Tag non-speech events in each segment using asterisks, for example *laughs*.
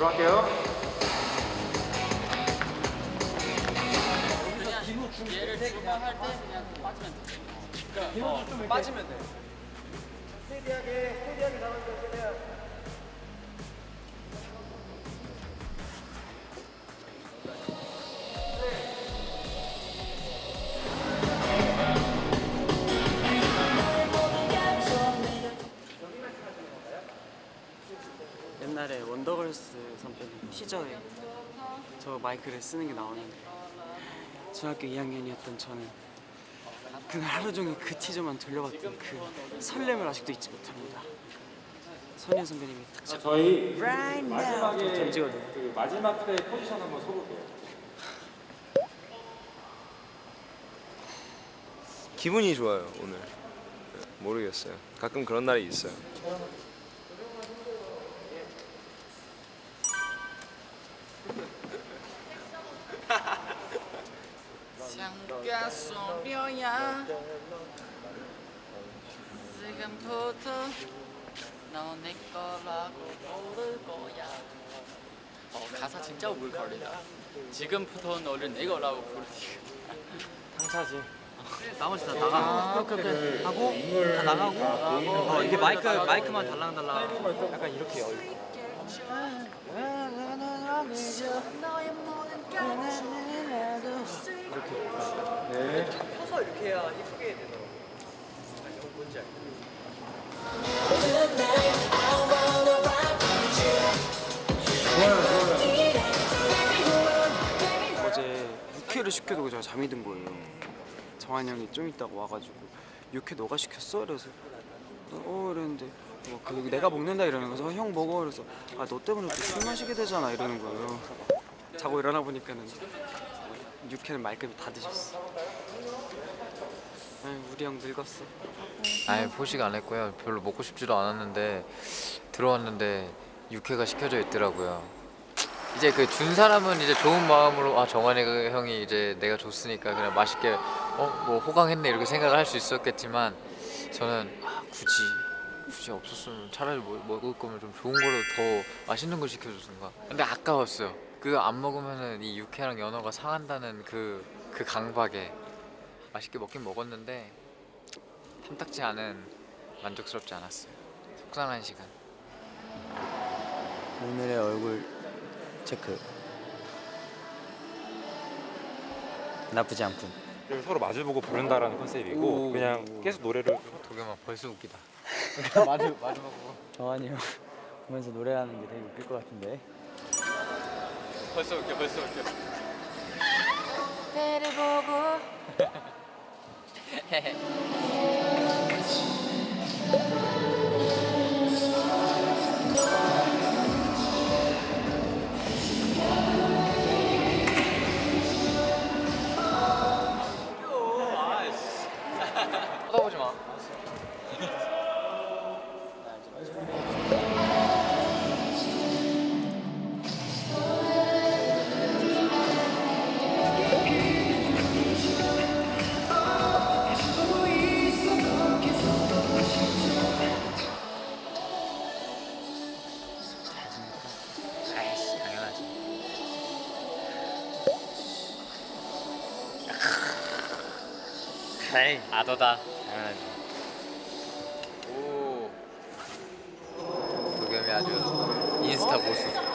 들어갈게요. 얘를 출발할 때 그냥 빠지면 돼. 그러니까 어, 빠지면 돼. 옛날에 티저에 저 마이크를 쓰는 게 나오는데 중학교 2학년이었던 저는 그날 하루 종일 그 티저만 돌려봤던 그 설렘을 아직도 잊지 못합니다. 선희 선배님이 딱 잡고 저희 Right 마지막에. 그 마지막 때 포지션 한번 서볼게요. 기분이 좋아요 오늘 모르겠어요 가끔 그런 날이 있어요 창가 소려야 지금부터 너내 거라고 부를 거야 어 가사 진짜 오글 걸리다 지금부터 너를 내 거라고 부르지 당사지. 나머지 다 나가. 오케이 오케이. 하고 다 나가고. 어 이게 마이크 마이크만 달랑달랑. 약간 이렇게 열. 네. 서서 이렇게 해야 예쁘게. 뭔지 알죠? 어제 육회를 시켜두고 제가 잠이 든 거예요. 정한 형이 좀 있다가 와가지고 육회 너가 시켰어? 그래서 어 이랬는데 뭐 그 내가 먹는다 이러는 거서 어, 형 먹어 그래서 아 너 때문에 또술 마시게 되잖아 이러는 거예요. 자고 일어나 보니까는 육회는 말끔히 다 드셨어. 아유, 우리 형 늙었어. 아예 포식 안 했고요. 별로 먹고 싶지도 않았는데 들어왔는데 육회가 시켜져 있더라고요. 이제 그 준 사람은 이제 좋은 마음으로 아 정환이 그 형이 이제 내가 줬으니까 그냥 맛있게 어 뭐 호강했네 이렇게 생각을 할 수 있었겠지만 저는 아 굳이 굳이 없었으면 차라리 뭐, 먹을 거면 좀 좋은 거로 더 맛있는 걸 시켜줬던가. 근데 아까웠어요. 그거 안 먹으면은 이 육회랑 연어가 상한다는 그 그 강박에 맛있게 먹긴 먹었는데 탐탁지 않은 만족스럽지 않았어요. 속상한 시간. 오늘의 얼굴 체크. 나쁘지 않군. 서로 마주보고 부른다라는 컨셉이고 오. 그냥 계속 노래를 도겸아 벌써 웃기다. *laughs* 마주 마주 보고. 정한이 형 보면서 노래하는 게 되게 웃길 것 같은데. 벌써 웃겨 벌써 웃겨. 배를 보고 *laughs* 에이 아도다 당연하지. 오 도겸이 아주 인스타 고수.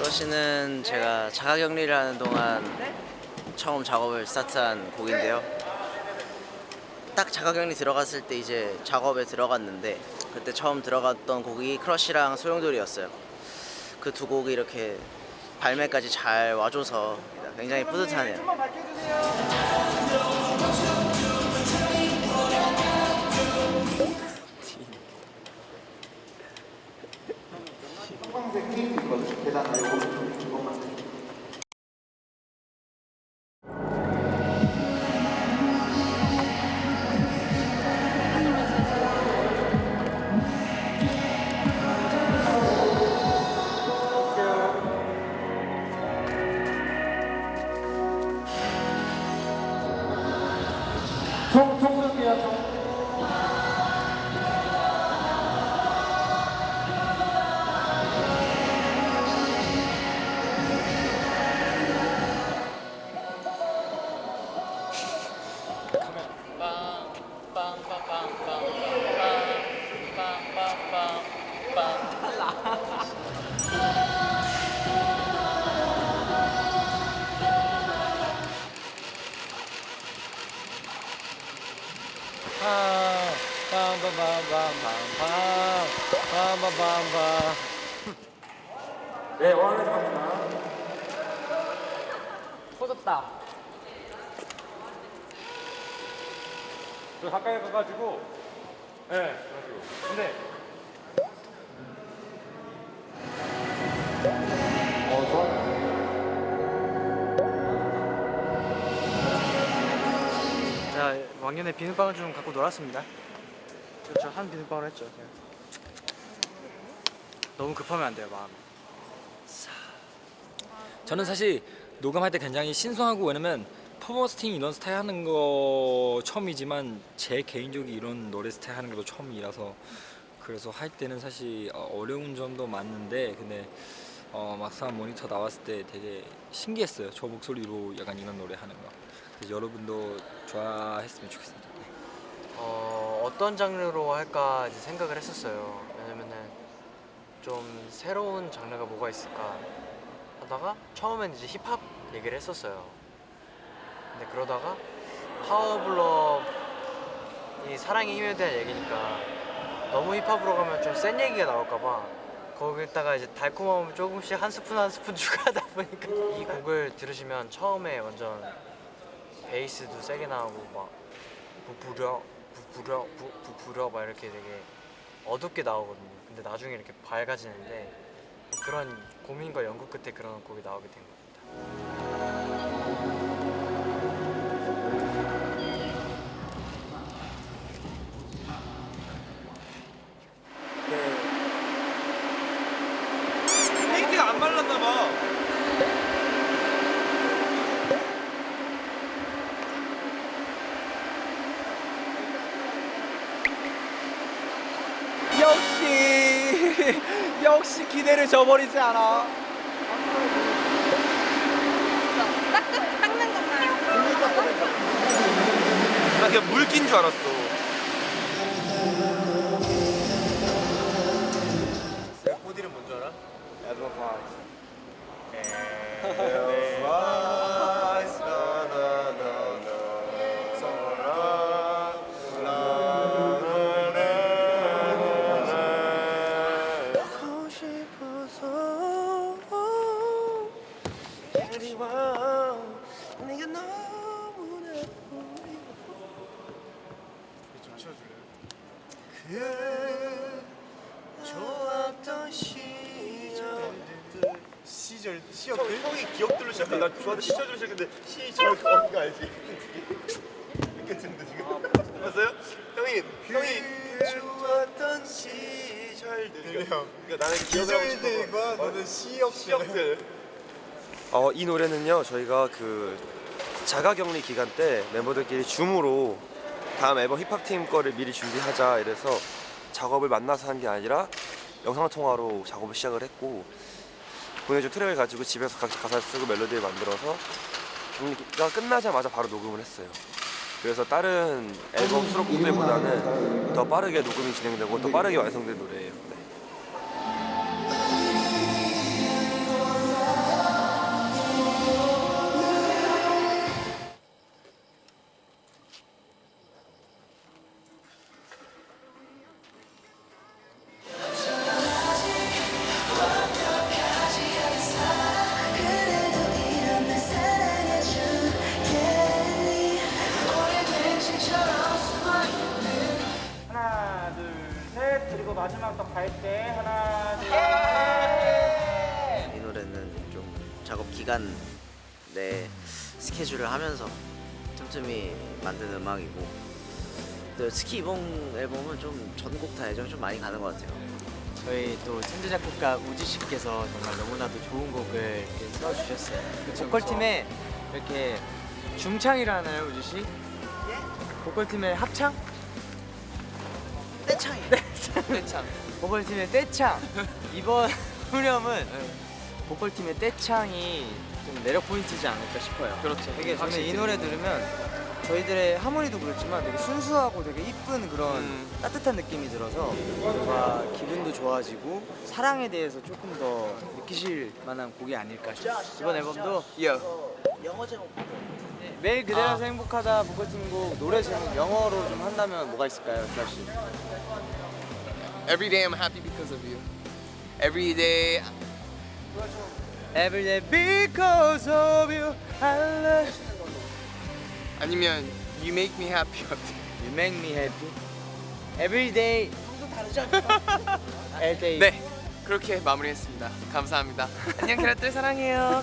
러시는 제가 자가격리를 하는 동안 처음 작업을 스타트한 곡인데요. 딱 자가격리 들어갔을 때 이제 작업에 들어갔는데 그때 처음 들어갔던 곡이 크러쉬랑 소용돌이였어요. 그 두 곡이 이렇게 발매까지 잘 와줘서 굉장히 뿌듯하네요. Exatamente. 네, 원하는 갑니다. 터졌다. 저 가까이 가가지고. 네, 그래가지고. 근데. 왕년에 비눗방울 좀 갖고 놀았습니다. 그렇죠 한 비눗방울 했죠. 그냥. 너무 급하면 안 돼요 마음. 저는 사실 녹음할 때 굉장히 신선하고 왜냐면 팀 이런 스타일 하는 거 처음이지만 제 개인적인 이런 노래 스타일 하는 것도 처음이라서 그래서 할 때는 사실 어, 어려운 점도 많은데 근데 어, 막상 모니터 나왔을 때 되게 신기했어요 저 목소리로 약간 이런 노래 하는 거 그래서 여러분도 좋아했으면 좋겠습니다 네. 어, 어떤 장르로 할까 이제 생각을 했었어요. 왜냐면은 좀 새로운 장르가 뭐가 있을까 하다가 처음엔 이제 힙합 얘기를 했었어요. 근데 그러다가 파워블럭 이 사랑의 힘에 대한 얘기니까 너무 힙합으로 가면 좀 센 얘기가 나올까봐 거기다가 이제 달콤함을 조금씩 한 스푼 한 스푼 *laughs* 추가하다 보니까 이 곡을 들으시면 처음에 완전 베이스도 세게 나오고 막 부부려 부부려 부, 부부려 막 이렇게 되게 어둡게 나오거든요. 근데 나중에 이렇게 밝아지는데 그런 고민과 연구 끝에 그런 곡이 나오게 된 겁니다. 페인트가 안 말랐나 봐. 역시 역시 기대를 저버리지 않아. 닦는, 닦는 것만. 나 그냥 물낀 줄 알았어. 꽃이름 뭔줄 알아? 에드워파이스. 에드워파이스. 기억들로 시작해. 나 좋아하는 시절로 시작했는데 시절 거기가 알지? *laughs* 느껴지는데 지금 봤어요? 형이 형이 좋았던 시절들. 그러니까 나는 기절들과 너는 시역들. 어, 이 노래는요 저희가 그 자가격리 기간 때 멤버들끼리 줌으로 다음 앨범 힙합팀 거를 미리 준비하자 이래서 작업을 만나서 한 게 아니라 영상통화로 작업을 시작을 했고 보내준 트랙을 가지고 집에서 가사를 쓰고 멜로디를 만들어서 격리가 끝나자마자 바로 녹음을 했어요 그래서 다른 앨범 수록곡들보다는 더 빠르게 녹음이 진행되고 더 빠르게 완성된 노래예요 네. 마지막 딱 갈 때 하나 둘이 노래는 좀 작업 기간 내 스케줄을 하면서 틈틈이 만든 음악이고 또 스키 이번 앨범은 좀 전곡 다 애정이 좀 많이 가는 것 같아요. 저희 또 천재 작곡가 우지 씨께서 정말 너무나도 좋은 곡을 이렇게 써주셨어요. 보컬 팀에 이렇게 중창이라 하나요, 우지 씨? 보컬 팀의 합창? 떼창이. 떼창. 보컬 팀의 떼창. 이번 후렴은 보컬 팀의 떼창이 좀 매력 포인트지 않을까 싶어요. 그렇죠. 되게 저는 이 노래 들으면 저희들의 하모니도 그렇지만 되게 순수하고 되게 이쁜 그런 따뜻한 느낌이 들어서 뭔가 기분도 좋아지고 사랑에 대해서 조금 더 느끼실 만한 곡이 아닐까 싶어요. 이번 앨범도 영어 제목 매일 그대라서 행복하다 보컬 팀곡 노래 제목 영어로 좀 한다면 뭐가 있을까요, 씨? Every day I'm happy because of you. Every day Every day because of you, I love you. 아니면 You make me happy 어때? You make me happy. Every day. Every day. 네 그렇게 마무리했습니다. 감사합니다. 안녕 캐럿들 사랑해요.